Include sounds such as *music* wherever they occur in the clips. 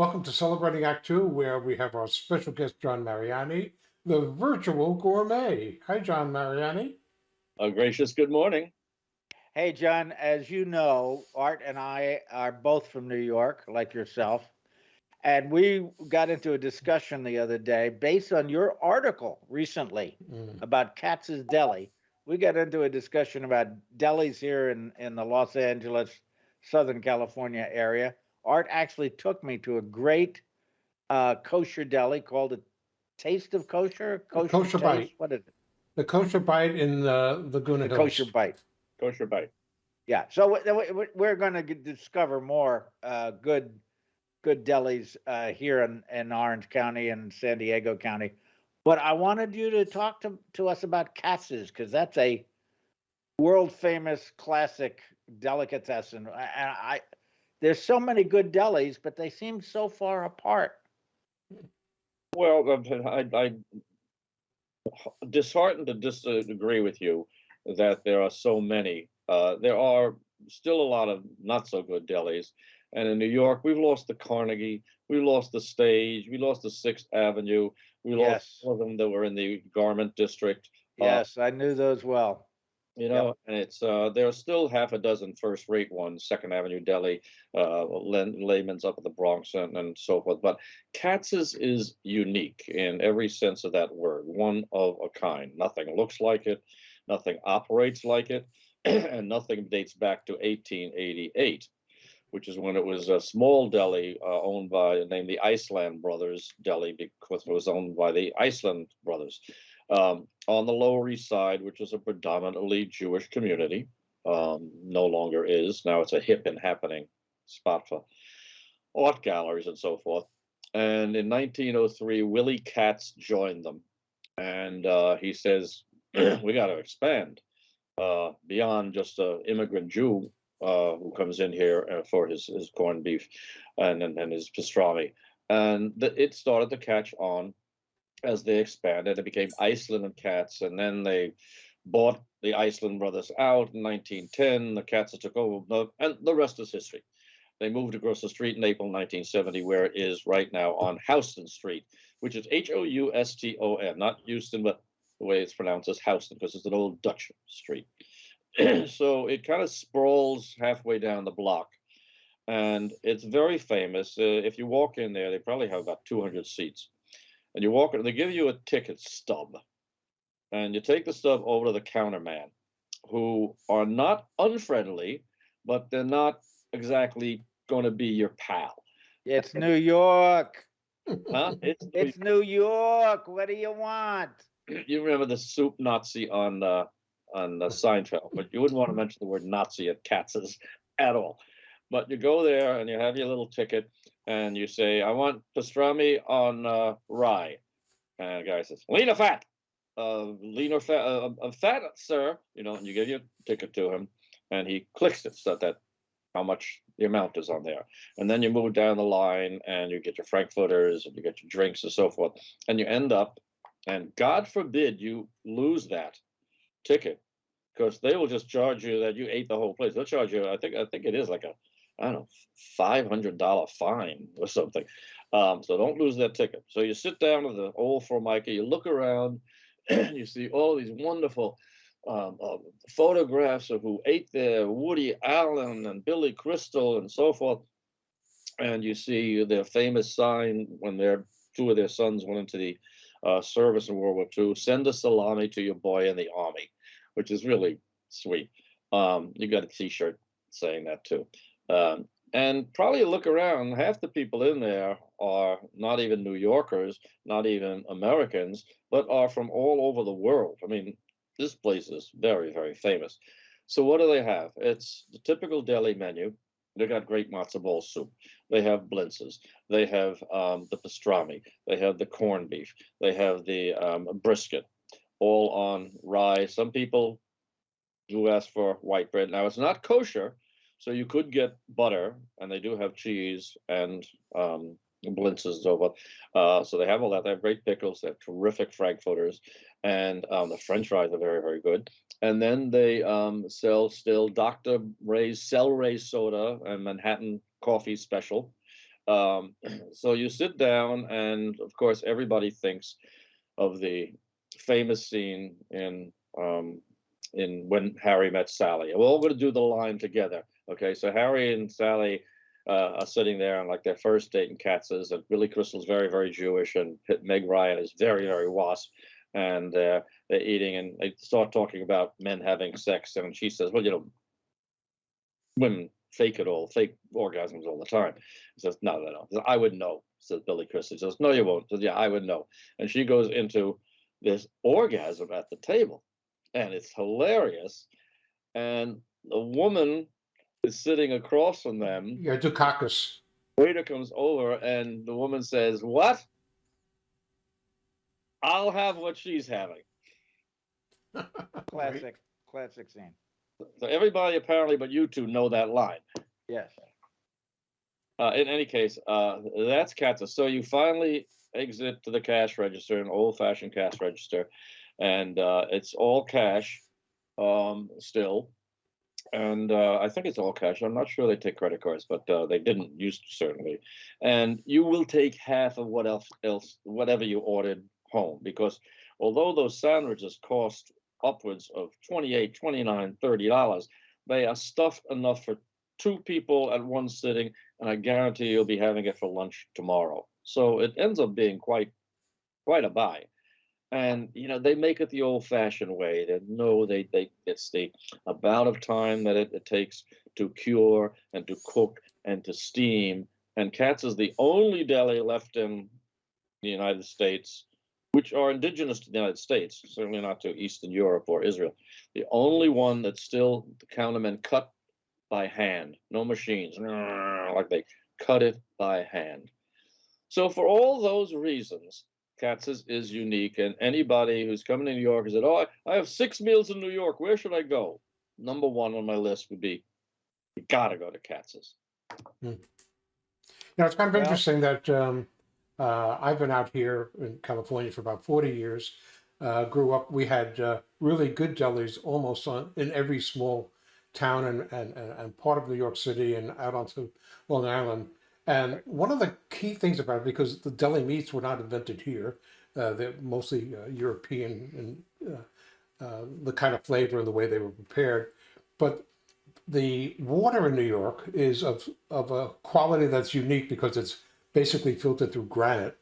Welcome to Celebrating Act Two, where we have our special guest, John Mariani, the virtual gourmet. Hi, John Mariani. A gracious good morning. Hey, John, as you know, Art and I are both from New York, like yourself. And we got into a discussion the other day based on your article recently Mm. about Katz's Deli. We got into a discussion about delis here in, in the Los Angeles, Southern California area. Art actually took me to a great uh, kosher deli called a Taste of Kosher. Kosher Taste? Bite. What is it? The kosher bite in the Laguna The Hills. Kosher Bite. Kosher bite. Yeah, so we- we- we- we're going to discover more uh, good good delis uh, here in, in Orange County and San Diego County. But I wanted you to talk to, to us about Katz's because that's a world famous classic delicatessen. And I, there's so many good delis, but they seem so far apart. Well, I, I disheartened to disagree with you that there are so many. Uh, there are still a lot of not so good delis. And in New York, we've lost the Carnegie, we lost the Stage, we lost the Sixth Avenue, we lost Yes. some of them that were in the Garment District. Uh, Yes, I knew those well. You know, and it's uh, there are still half a dozen first-rate ones, Second Avenue Deli, uh, Liebman's up at the Bronx, and, and so forth. But Katz's is unique in every sense of that word, one of a kind. Nothing looks like it, nothing operates like it, *clears throat* and nothing dates back to 1888, which is when it was a small deli uh, owned by named the Iceland Brothers Deli because it was owned by the Iceland Brothers um, on the Lower East Side, which is a predominantly Jewish community, um, no longer is. Now it's a hip and happening spot for art galleries and so forth. And in 1903, Willie Katz joined them. And uh, he says, *clears throat* we got to expand uh, beyond just an immigrant Jew uh, who comes in here uh, for his, his corned beef and, and, and his pastrami. And the, it started to catch on as they expanded. It became Iceland and Katz, and then they bought the Iceland brothers out in 1910. The Katz took over, and the rest is history. They moved across the street in April 1970, where it is right now on Houston Street, which is H O U S T O N, not Houston, but the way it's pronounced is Houston, because it's an old Dutch street. *clears throat* so it kind of sprawls halfway down the block. And it's very famous. Uh, if you walk in there, they probably have about 200 seats and you walk in, they give you a ticket stub, and you take the stub over to the counter man who are not unfriendly, but they're not exactly going to be your pal. It's New York. Huh? *laughs* It's, It's New York. What do you want? *clears throat* you remember the soup Nazi on uh, on uh, Seinfeld, but you wouldn't want to mention the word Nazi at Katz's at all. But you go there and you have your little ticket, and you say, "I want pastrami on uh, rye," and the guy says, "Lean or fat?" Uh, lean or fat? Uh, uh, fat, sir. You know, and you give your ticket to him, and he clicks it so that how much the amount is on there, and then you move down the line, and you get your frankfurters, and you get your drinks and so forth, and you end up, and God forbid you lose that ticket, because they will just charge you that you ate the whole place. They'll charge you. I think I think it is like a I don't know, five hundred dollar fine or something. Um, so don't lose that ticket. So you sit down at the old Formica, you look around, and *clears throat* you see all these wonderful um, uh, photographs of who ate there, Woody Allen and Billy Crystal and so forth. And you see their famous sign when their two of their sons went into the uh, service in World War II, send a salami to your boy in the army, which is really sweet. Um, you got a t-shirt saying that too. Um, and probably look around, half the people in there are not even New Yorkers, not even Americans, but are from all over the world. I mean, this place is very, very famous. So what do they have? It's the typical deli menu. They got great matzo ball soup. They have blintzes. They have um, the pastrami. They have the corned beef. They have the um, brisket, all on rye. Some people do ask for white bread. Now it's not kosher, so you could get butter, and they do have cheese and um, blintzes and so forth. Uh, so they have all that. They have great pickles. They have terrific frankfurters, and um, the French fries are very, very good. And then they um, sell still Dr. Ray's Cel-Ray soda and Manhattan coffee special. um, *clears throat* so you sit down and of course, everybody thinks of the famous scene in, um, in When Harry Met Sally. We're all gonna do the line together. Okay, so Harry and Sally uh, are sitting there on like their first date in Katz's, and Billy Crystal's very, very Jewish, and Meg Ryan is very, very wasp. And uh, they're eating, and they start talking about men having sex, and she says, "Well, you know, women fake it all, fake orgasms all the time." He says, "No, no, no, says, I would know." Says Billy Crystal. He says, "No, you won't." Says, "Yeah, I would know." And she goes into this orgasm at the table, and it's hilarious. And the woman is sitting across from them. Yeah, Dukakis. Waiter comes over, and the woman says, "What? I'll have what she's having." *laughs* Classic, classic scene. So everybody apparently, but you two know that line. Yes. Uh, in any case, uh, that's Katza. So you finally exit to the cash register, an old-fashioned cash register, and uh, it's all cash um, still. And uh, I think it's all cash. I'm not sure they take credit cards, but uh, they didn't used to certainly. And you will take half of what else, else, whatever you ordered home, because although those sandwiches cost upwards of 28, 29, 30 dollars, they are stuffed enough for two people at one sitting and I guarantee you'll be having it for lunch tomorrow. So it ends up being quite, quite a buy. And you know they make it the old-fashioned way. They know they they it's the amount of time that it, it takes to cure and to cook and to steam. And Katz is the only deli left in the United States, which are indigenous to the United States, certainly not to Eastern Europe or Israel. The only one that still the countermen cut by hand, no machines, like they cut it by hand. So for all those reasons, Katz's is unique, and anybody who's coming to New York and said, "Oh, I, I have six meals in New York. Where should I go?" Number one on my list would be, you gotta go to Katz's. You know, it's kind of Well- interesting that um, uh, I've been out here in California for about 40 years. Uh, grew up, we had uh, really good delis almost on, in every small town and, and, and and part of New York City and out onto Long Island. And one of the key things about it, because the deli meats were not invented here, uh, they're mostly uh, European and uh, uh, the kind of flavor and the way they were prepared. But the water in New York is of of a quality that's unique because it's basically filtered through granite.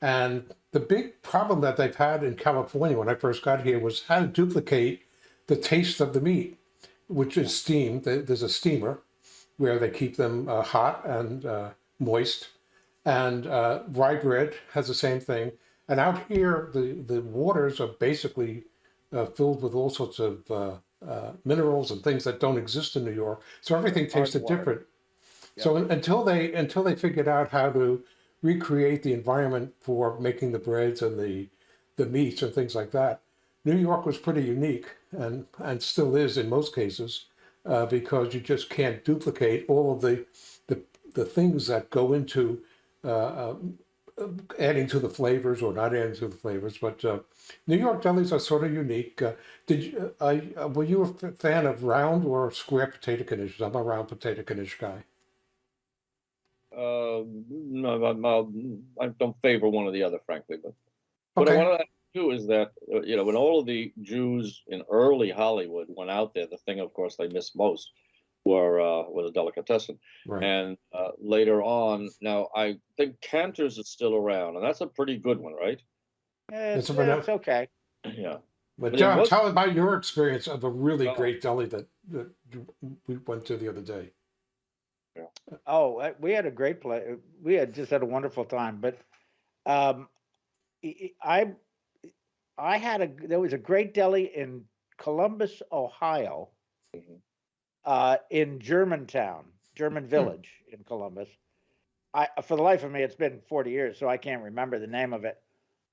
And the big problem that they've had in California when I first got here was how to duplicate the taste of the meat, which is steamed. There's a steamer where they keep them uh, hot and uh, moist. And uh, rye bread has the same thing. And out here, the, the waters are basically uh, filled with all sorts of uh, uh, minerals and things that don't exist in New York. So everything tasted different. So un- until they until they figured out how to recreate the environment for making the breads and the the meats and things like that, New York was pretty unique and and still is in most cases uh, because you just can't duplicate all of the the, the things that go into uh, um, adding to the flavors or not adding to the flavors. But uh, New York delis are sort of unique. Uh, did you, uh, I- uh, were you a fan of round or square potato knishes? I'm a round potato knish guy. Uh, no, I'll- I don't favor one or the other, frankly, but what I Okay. to do is that, uh, you know, when all of the Jews in early Hollywood went out there, the thing, of course, they missed most were, uh, was a delicatessen. Right. And, uh, later on, now, I think Canter's is still around, and that's a pretty good one, right? It's, It's it's okay. Yeah. But But John, was- tell about your experience of a really Oh. great deli that, that we went to the other day. Oh, uh, we had a great play. We had just had a wonderful time, but um, I, I had a there was a great deli in Columbus, Ohio, Mhm. uh, in Germantown, German Village in Columbus. I for the life of me, it's been 40 years, so I can't remember the name of it,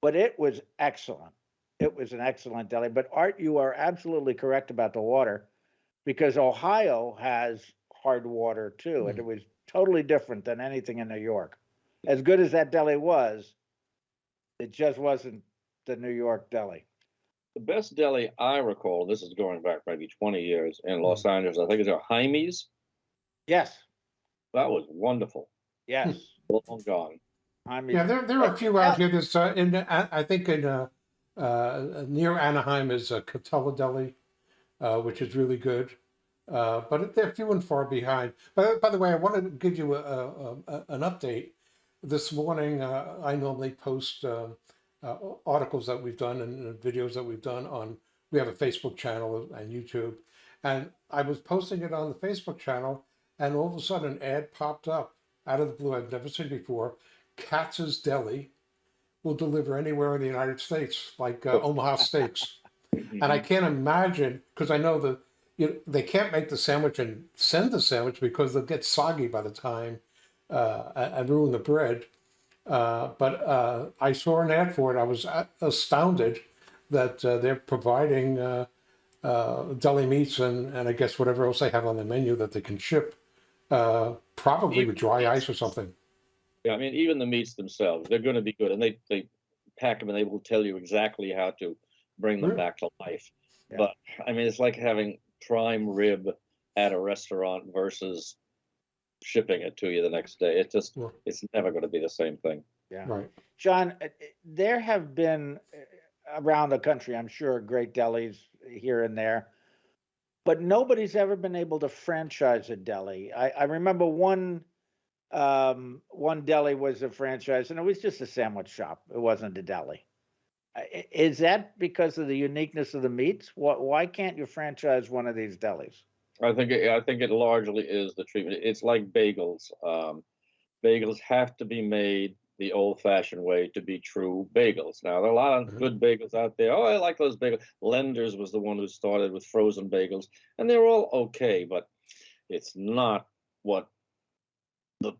but it was excellent. It was an excellent deli. But Art, you are absolutely correct about the water, because Ohio has hard water too, and it was totally different than anything in New York. As good as that deli was, it just wasn't the New York deli. The best deli I recall, this is going back maybe twenty years in Los Angeles, I think it's a Jaime's. Yes, That was wonderful. Yes. *laughs* long gone. I mean, Yeah, there, there are a few out here that's, uh, in, I, I think in, uh, uh, near Anaheim is a Katella Deli, uh, which is really good. Uh, but they're few and far behind. But by the way, I want to give you a, a, a, an update. This morning, uh, I normally post um, uh, articles that we've done and videos that we've done on, we have a Facebook channel and YouTube. And I was posting it on the Facebook channel, and all of a sudden, an ad popped up out of the blue I've never seen before. Katz's Deli will deliver anywhere in the United States, like uh, Omaha Steaks. *laughs* And I can't imagine because I know that you know, they can't make the sandwich and send the sandwich because they'll get soggy by the time uh, and ruin the bread. Uh, but uh, I saw an ad for it. I was astounded that uh, they're providing uh, uh, deli meats and, and I guess whatever else they have on the menu that they can ship, uh, probably with dry ice or something. Yeah, I mean, even the meats themselves, they're gonna be good, and they, they pack them and they will tell you exactly how to bring them Really? back to life. Yeah. But, I mean, it's like having prime rib at a restaurant versus shipping it to you the next day. It just, Well- it's never gonna be the same thing. yeah. Right. John, uh, there have been uh, around the country, I'm sure, great delis here and there, but nobody's ever been able to franchise a deli. I, I remember one um, one deli was a franchise, and it was just a sandwich shop. It wasn't a deli. Is that because of the uniqueness of the meats? Why, why can't you franchise one of these delis? I think, it- I think it largely is the treatment. It's like bagels. Um, bagels have to be made the old fashioned way to be true bagels. Now, there are a lot of Mhm. good bagels out there. Oh, I like those bagels. Lenders was the one who started with frozen bagels, and they're all okay, but it's not what the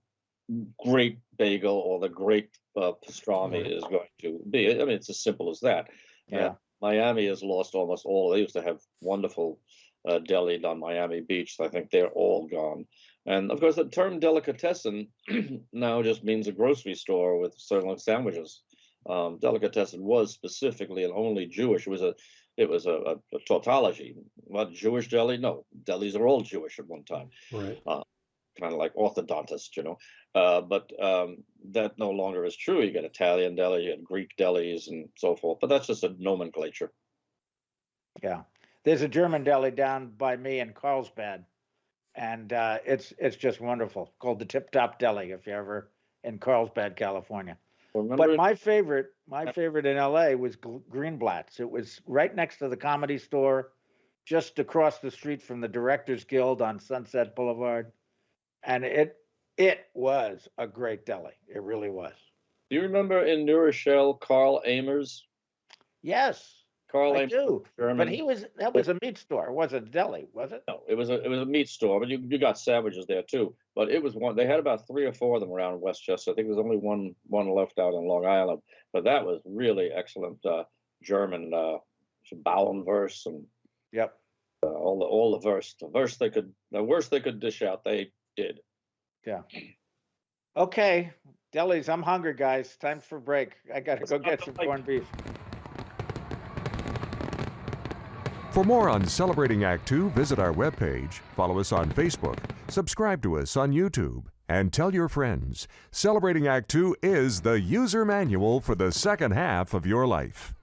great bagel or the great uh, pastrami is going to be. I mean, it's as simple as that. Yeah. Miami has lost almost all. They used to have wonderful uh, deli on Miami Beach. I think they're all gone. And of course, the term delicatessen *clears throat* now just means a grocery store with certain sandwiches. Um, delicatessen was specifically and only Jewish. It was a, it was a, a, a tautology. What Jewish deli? No, delis are all Jewish at one time Right. Kind of like orthodontist, you know. Uh, but um, that no longer is true. You get Italian deli, you get Greek delis, and so forth. But that's just a nomenclature. Yeah, there's a German deli down by me in Carlsbad, and uh, it's it's just wonderful. Called the Tip Top Deli. If you're ever in Carlsbad, California. Remember, But it? my favorite, my favorite in LA was Greenblatt's. It was right next to the Comedy Store, just across the street from the Directors Guild on Sunset Boulevard, and it it was a great deli. It really was. do you remember in New Rochelle, Karl Ehmers? Yes, Carl I Amers, do. German. But he was that was a meat store. It wasn't a deli, was it? No, it was a it was a meat store, but you, you got sandwiches there too. But it was one. They had about three or four of them around Westchester. I think there's only one one left out on Long Island. But that was really excellent uh, German uh, Bauernwurst and Yep. uh, all the all the verse. The verse they could the worst they could dish out, they did. Yeah. Okay, delis. I'm hungry, guys. Time for break. I gotta Let's go get some break. corned beef. For more on Celebrating Act Two, visit our webpage, follow us on Facebook, subscribe to us on YouTube, and tell your friends. Celebrating Act Two is the user manual for the second half of your life.